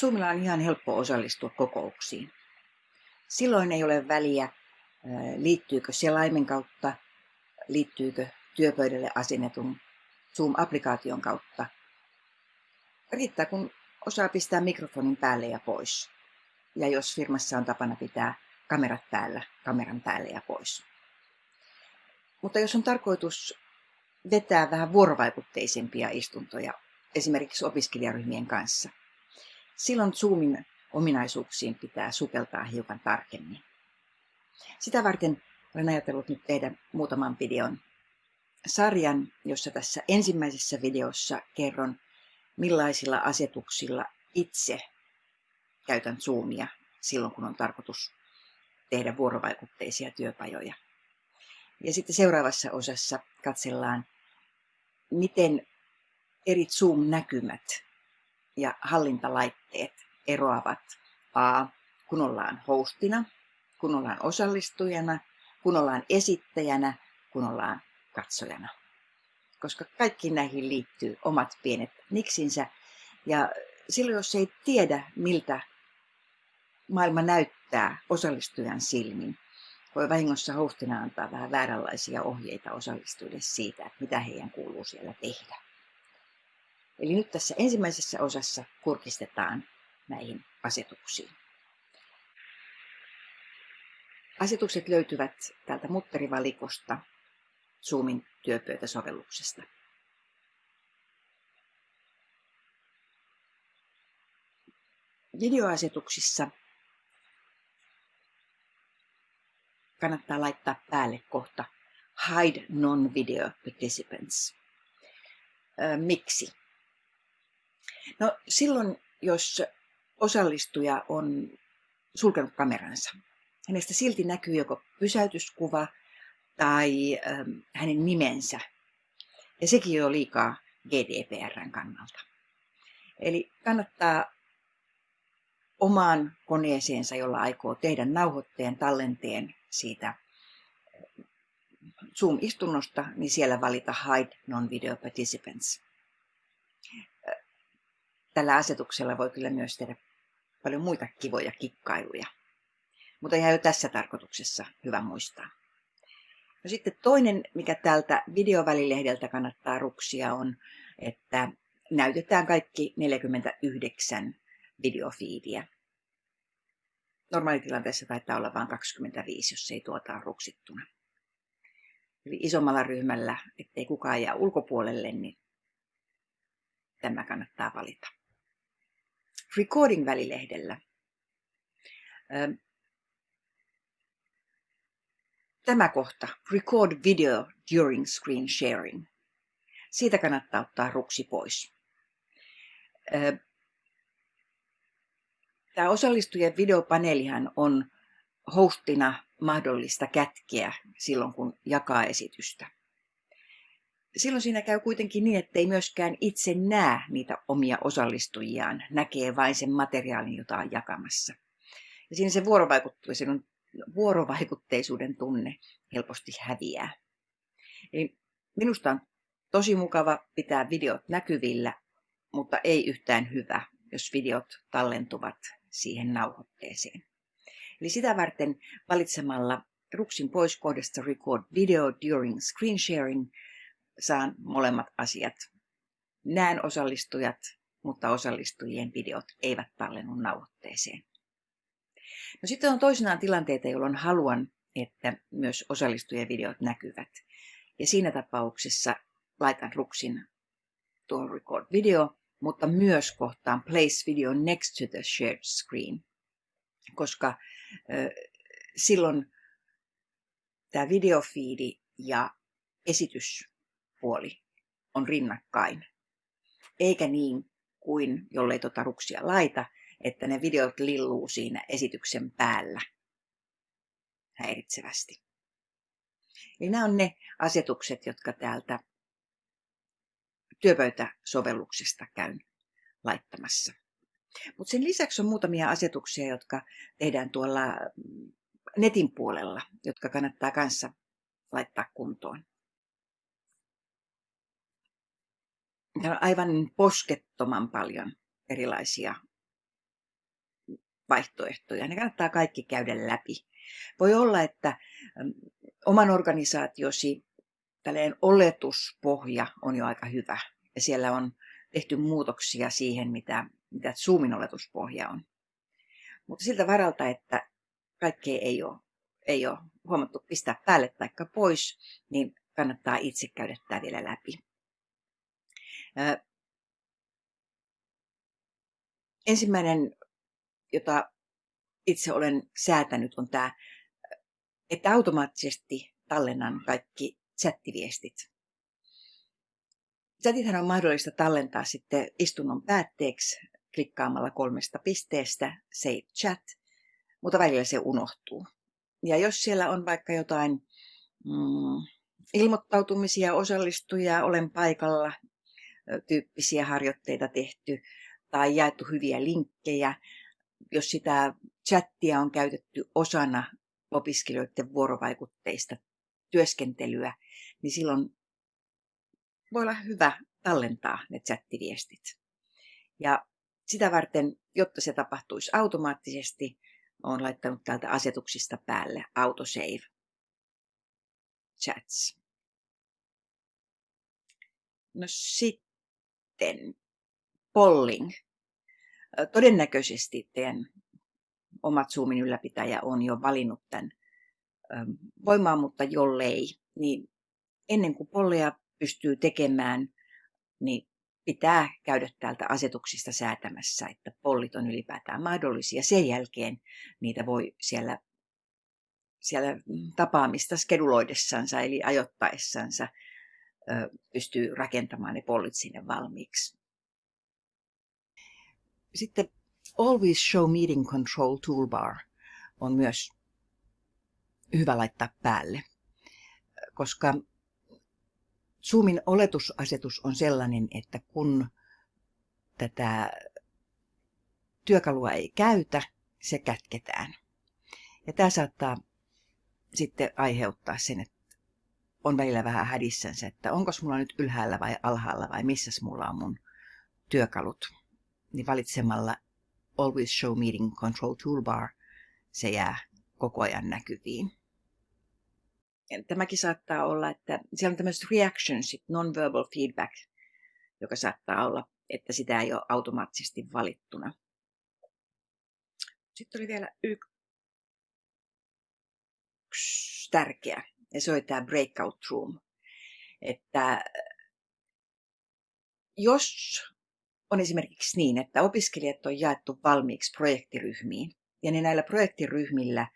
Zoomilla on ihan helppo osallistua kokouksiin. Silloin ei ole väliä, liittyykö selaimen kautta, liittyykö työpöydälle asennetun Zoom-applikaation kautta. Riittää, kun osaa pistää mikrofonin päälle ja pois. Ja jos firmassa on tapana pitää kamerat päällä, kameran päälle ja pois. Mutta jos on tarkoitus vetää vähän vuorovaikutteisempia istuntoja, esimerkiksi opiskelijaryhmien kanssa, silloin Zoomin ominaisuuksiin pitää sukeltaa hiukan tarkemmin. Sitä varten olen ajatellut nyt tehdä muutaman videon sarjan, jossa tässä ensimmäisessä videossa kerron, millaisilla asetuksilla itse käytän Zoomia silloin, kun on tarkoitus tehdä vuorovaikutteisia työpajoja. Ja sitten seuraavassa osassa katsellaan, miten eri Zoom-näkymät ja hallintalaitteet eroavat A, kun ollaan hostina, kun ollaan osallistujana, kun ollaan esittäjänä, kun ollaan katsojana. Koska kaikki näihin liittyy omat pienet niksinsä. Ja silloin, jos ei tiedä, miltä maailma näyttää osallistujan silmin, voi vahingossa hostina antaa vähän vääränlaisia ohjeita osallistujille siitä, että mitä heidän kuuluu siellä tehdä. Eli nyt tässä ensimmäisessä osassa kurkistetaan näihin asetuksiin. Asetukset löytyvät täältä mutterivalikosta Zoomin työpöytäsovelluksesta. Videoasetuksissa kannattaa laittaa päälle kohta Hide Non-Video Participants. Miksi? No silloin, jos osallistuja on sulkenut kameransa, hänestä silti näkyy joko pysäytyskuva tai ähm, hänen nimensä. Ja sekin jo liikaa GDPRn kannalta. Eli kannattaa omaan koneeseensa, jolla aikoo tehdä nauhoitteen tallenteen siitä äh, Zoom-istunnosta, niin siellä valita Hide Non-Video Participants. Tällä asetuksella voi kyllä myös tehdä paljon muita kivoja kikkailuja. Mutta ihan jo tässä tarkoituksessa hyvä muistaa. No sitten toinen, mikä tältä videovälilehdeltä kannattaa ruksia on, että näytetään kaikki 49 videofiidiä. Normaalitilanteessa taitaa olla vain 25, jos ei tuota ruksittuna. Eli isommalla ryhmällä, ettei kukaan jää ulkopuolelle, niin tämä kannattaa valita. Recording-välilehdellä Tämä kohta, record video during screen sharing. Siitä kannattaa ottaa ruksi pois. Tämä osallistujien videopaneelihan on hostina mahdollista kätkeä silloin, kun jakaa esitystä. Silloin siinä käy kuitenkin niin, että ei myöskään itse näe niitä omia osallistujiaan, näkee vain sen materiaalin, jota on jakamassa. Ja siinä se vuorovaikuttamisen vuorovaikutteisuuden tunne helposti häviää. Eli minusta on tosi mukava pitää videot näkyvillä, mutta ei yhtään hyvä, jos videot tallentuvat siihen nauhoitteeseen. Eli sitä varten valitsemalla ruksin pois kohdasta Record Video During Screen Sharing saan molemmat asiat. Näen osallistujat, mutta osallistujien videot eivät tallennu nauhoitteeseen. No sitten on toisinaan tilanteita, jolloin haluan, että myös osallistujien videot näkyvät. Ja siinä tapauksessa laitan ruksin tuon record video, mutta myös kohtaan place video next to the shared screen. Koska äh, silloin tämä videofiidi ja esityspuoli on rinnakkain. Eikä niin kuin jollei tuota ruksia laita, että ne videot lilluu siinä esityksen päällä häiritsevästi. Eli nämä on ne asetukset, jotka täältä työpöytäsovelluksesta käyn laittamassa. Mutta sen lisäksi on muutamia asetuksia, jotka tehdään tuolla netin puolella, jotka kannattaa kanssa laittaa kuntoon. Täällä on aivan poskettoman paljon erilaisia vaihtoehtoja. Ne kannattaa kaikki käydä läpi. Voi olla, että oman organisaatiosi tällainen oletuspohja on jo aika hyvä. Ja siellä on tehty muutoksia siihen, mitä, mitä Zoomin oletuspohja on. Mutta siltä varalta, että kaikkea ei ole, ei ole huomattu pistää päälle tai pois, niin kannattaa itse käydä tämä vielä läpi. Ensimmäinen, jota itse olen säätänyt, on tämä, että automaattisesti tallennan kaikki chattiviestit. Chatithan on mahdollista tallentaa sitten istunnon päätteeksi klikkaamalla kolmesta pisteestä Save Chat, mutta välillä se unohtuu. Ja jos siellä on vaikka jotain mm, ilmoittautumisia, osallistujia, olen paikalla, tyyppisiä harjoitteita tehty tai jaettu hyviä linkkejä, jos sitä chattia on käytetty osana opiskelijoiden vuorovaikutteista työskentelyä, niin silloin voi olla hyvä tallentaa ne chattiviestit. Ja sitä varten, jotta se tapahtuisi automaattisesti, olen laittanut täältä asetuksista päälle autosave chats. No sitten polling. Todennäköisesti teidän omat Zoomin ylläpitäjä on jo valinnut tämän voimaan, mutta jollei, niin ennen kuin polleja pystyy tekemään, niin pitää käydä täältä asetuksista säätämässä, että pollit on ylipäätään mahdollisia. Sen jälkeen niitä voi siellä, siellä tapaamista skeduloidessansa eli ajoittaessansa pystyy rakentamaan ne pollit sinne valmiiksi. Sitten Always Show Meeting Control Toolbar on myös hyvä laittaa päälle, koska Zoomin oletusasetus on sellainen, että kun tätä työkalua ei käytä, se kätketään. Ja tämä saattaa sitten aiheuttaa sen, on välillä vähän hädissänsä, että onko mulla nyt ylhäällä vai alhaalla vai missä mulla on mun työkalut. Niin valitsemalla Always Show Meeting Control Toolbar se jää koko ajan näkyviin tämäkin saattaa olla, että siellä on tämmöiset reactionsit, non-verbal feedback, joka saattaa olla, että sitä ei ole automaattisesti valittuna. Sitten oli vielä yksi tärkeä, ja se oli tämä breakout room. Että jos on esimerkiksi niin, että opiskelijat on jaettu valmiiksi projektiryhmiin, ja ne näillä projektiryhmillä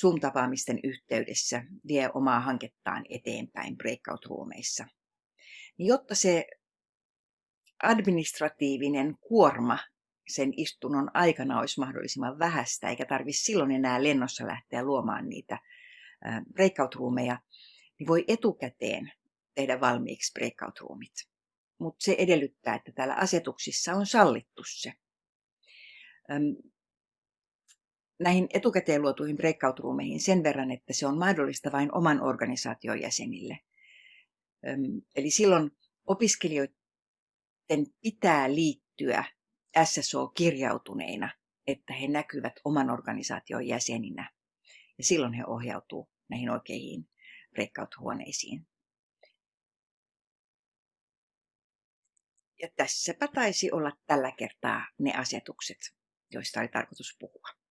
Zoom-tapaamisten yhteydessä vie omaa hankettaan eteenpäin breakout-ruumeissa. Niin jotta se administratiivinen kuorma sen istunnon aikana olisi mahdollisimman vähäistä, eikä tarvitsisi silloin enää lennossa lähteä luomaan niitä breakout-ruumeja, niin voi etukäteen tehdä valmiiksi breakout-ruumit. Mutta se edellyttää, että täällä asetuksissa on sallittu se näihin etukäteen luotuihin breakout-ruumeihin sen verran, että se on mahdollista vain oman organisaation jäsenille. Eli silloin opiskelijoiden pitää liittyä SSO-kirjautuneina, että he näkyvät oman organisaation jäseninä. Ja silloin he ohjautuu näihin oikeihin breakout-huoneisiin. Ja tässäpä taisi olla tällä kertaa ne asetukset, joista oli tarkoitus puhua.